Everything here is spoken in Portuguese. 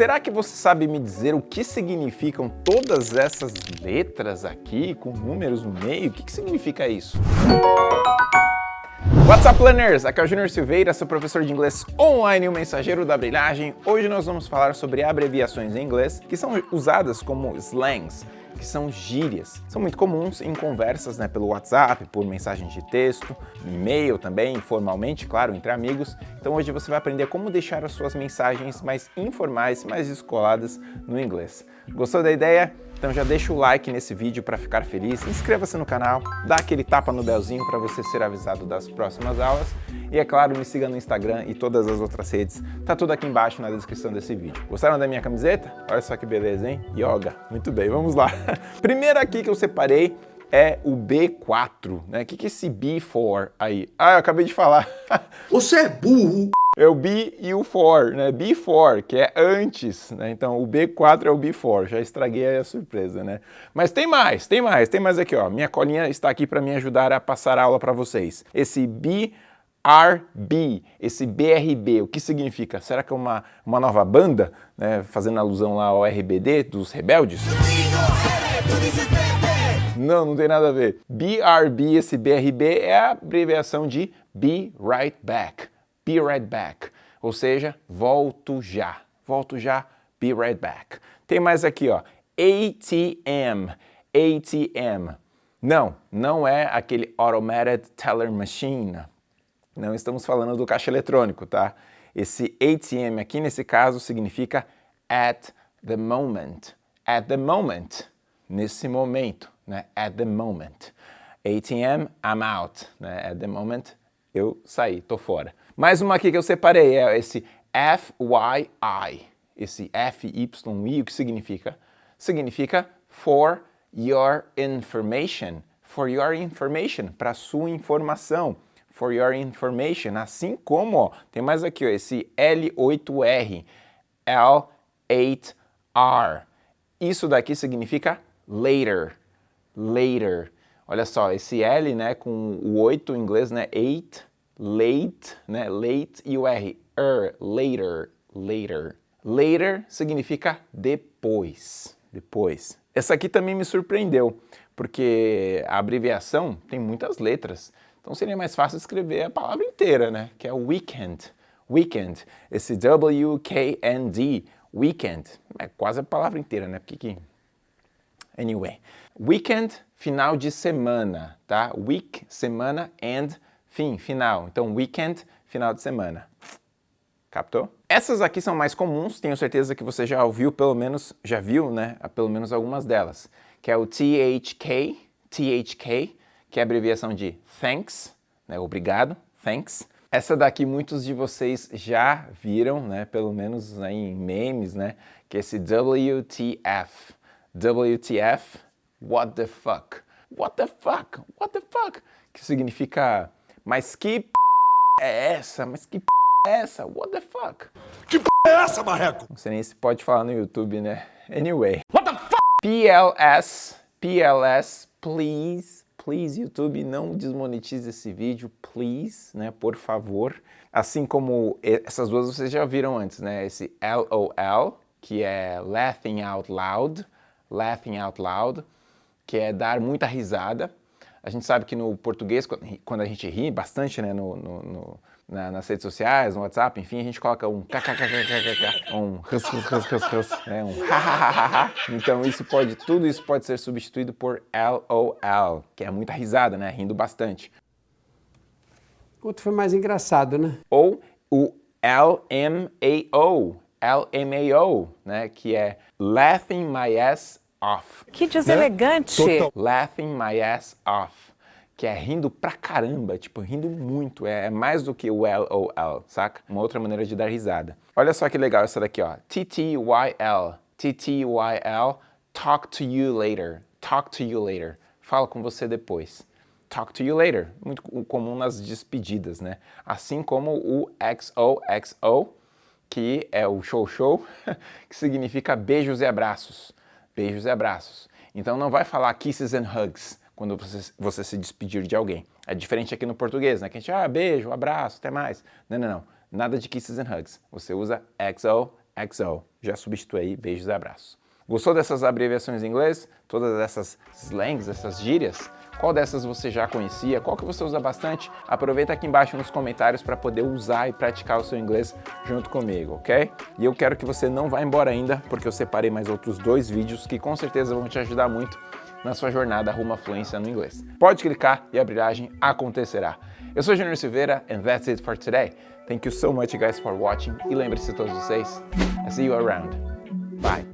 Será que você sabe me dizer o que significam todas essas letras aqui, com números no meio? O que, que significa isso? What's up, learners? Aqui é o Junior Silveira, seu professor de inglês online e o mensageiro da brilhagem. Hoje nós vamos falar sobre abreviações em inglês que são usadas como slangs, que são gírias. São muito comuns em conversas né, pelo WhatsApp, por mensagem de texto, e-mail também, informalmente, claro, entre amigos. Então hoje você vai aprender como deixar as suas mensagens mais informais, mais descoladas no inglês. Gostou da ideia? Então já deixa o like nesse vídeo para ficar feliz, inscreva-se no canal, dá aquele tapa no belzinho para você ser avisado das próximas aulas e é claro, me siga no Instagram e todas as outras redes, tá tudo aqui embaixo na descrição desse vídeo. Gostaram da minha camiseta? Olha só que beleza, hein? Yoga. Muito bem, vamos lá. Primeiro aqui que eu separei é o B4, né? O que, que é esse B4 aí? Ah, eu acabei de falar. Você é burro! é o be e o for, né? Before, que é antes, né? Então o B4 é o before, já estraguei a surpresa, né? Mas tem mais, tem mais, tem mais aqui, ó. Minha colinha está aqui para me ajudar a passar a aula para vocês. Esse BRB, esse BRB, o que significa? Será que é uma, uma nova banda, né? Fazendo alusão lá ao RBD dos rebeldes? Não, não tem nada a ver. BRB, esse BRB é a abreviação de Be Right Back be right back, ou seja, volto já, volto já, be right back. Tem mais aqui, ó, ATM, ATM. Não, não é aquele Automated Teller Machine. Não estamos falando do caixa eletrônico, tá? Esse ATM aqui, nesse caso, significa at the moment. At the moment. Nesse momento, né? At the moment. ATM, I'm out. Né? At the moment, eu saí, tô fora. Mais uma aqui que eu separei é esse FYI. Esse FYI, o que significa? Significa for your information. For your information, para sua informação. For your information. Assim como, ó, tem mais aqui, ó, esse L8R, L8R. Isso daqui significa later. Later. Olha só, esse L, né, com o 8 em inglês, né, 8, late, né? Late e o R, er, later, later. Later significa depois, depois. Essa aqui também me surpreendeu, porque a abreviação tem muitas letras. Então seria mais fácil escrever a palavra inteira, né? Que é weekend. Weekend. Esse W-K-N-D, weekend. É quase a palavra inteira, né? Porque que... Anyway. Weekend, final de semana, tá? Week, semana, and fim, final. Então, weekend, final de semana. Captou? Essas aqui são mais comuns, tenho certeza que você já ouviu, pelo menos, já viu, né, pelo menos algumas delas, que é o THK, THK, que é a abreviação de thanks, né, obrigado, thanks. Essa daqui muitos de vocês já viram, né, pelo menos né, em memes, né, que é esse WTF. WTF, what the fuck. What the fuck, what the fuck, que significa mas que p... é essa? Mas que p... é essa? What the fuck? Que p... é essa, marreco? Não sei nem se pode falar no YouTube, né? Anyway. What the fuck? PLS, PLS, please, please, YouTube, não desmonetize esse vídeo, please, né, por favor. Assim como essas duas vocês já viram antes, né, esse LOL, que é Laughing Out Loud, Laughing Out Loud, que é dar muita risada, a gente sabe que no português, quando a gente ri bastante né, no, no, no na, nas redes sociais, no WhatsApp, enfim, a gente coloca um kkkkk, um hus, hus, hus, hus, hus, né, um hahaha. Então isso pode, tudo isso pode ser substituído por LOL, que é muita risada, né, rindo bastante. Outro foi mais engraçado, né? Ou o LMAO, LMAO, né, que é Laughing My Ass off. Que deselegante. Né? Laughing my ass off. Que é rindo pra caramba, tipo, rindo muito. É, é mais do que o LOL, saca? Uma outra maneira de dar risada. Olha só que legal essa daqui, ó. TTYL. TTYL. Talk to you later. Talk to you later. Fala com você depois. Talk to you later. Muito comum nas despedidas, né? Assim como o XOXO, que é o show show, que significa beijos e abraços beijos e abraços. Então não vai falar kisses and hugs quando você, você se despedir de alguém. É diferente aqui no português, né? Que a gente, ah, beijo, abraço, até mais. Não, não, não. Nada de kisses and hugs. Você usa XO, XO. Já substitui aí, beijos e abraços. Gostou dessas abreviações em inglês? Todas essas slangs, essas gírias? Qual dessas você já conhecia? Qual que você usa bastante? Aproveita aqui embaixo nos comentários para poder usar e praticar o seu inglês junto comigo, ok? E eu quero que você não vá embora ainda, porque eu separei mais outros dois vídeos que com certeza vão te ajudar muito na sua jornada rumo à fluência no inglês. Pode clicar e a brilhagem acontecerá. Eu sou Junior Silveira and that's it for today. Thank you so much guys for watching e lembre-se todos vocês, I see you around. Bye.